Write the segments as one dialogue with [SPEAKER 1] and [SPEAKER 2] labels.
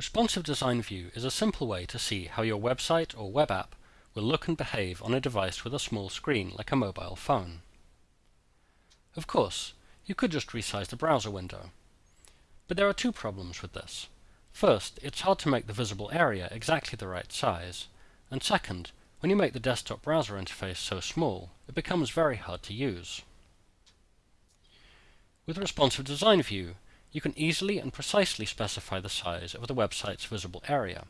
[SPEAKER 1] Responsive Design View is a simple way to see how your website or web app will look and behave on a device with a small screen like a mobile phone. Of course, you could just resize the browser window. But there are two problems with this. First, it's hard to make the visible area exactly the right size, and second, when you make the desktop browser interface so small, it becomes very hard to use. With Responsive Design View, you can easily and precisely specify the size of the website's visible area,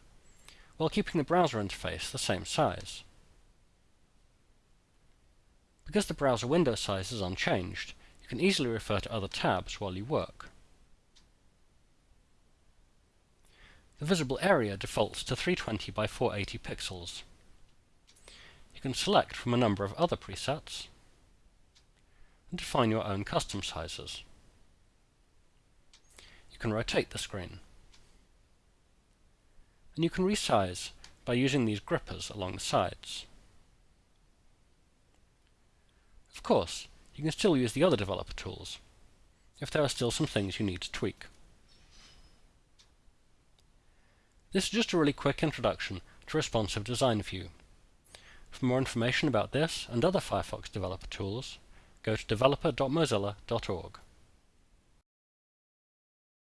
[SPEAKER 1] while keeping the browser interface the same size. Because the browser window size is unchanged, you can easily refer to other tabs while you work. The visible area defaults to 320 by 480 pixels. You can select from a number of other presets and define your own custom sizes. You can rotate the screen. And you can resize by using these grippers along the sides. Of course, you can still use the other developer tools, if there are still some things you need to tweak. This is just a really quick introduction to Responsive Design View. For more information about this and other Firefox developer tools, go to developer.mozilla.org.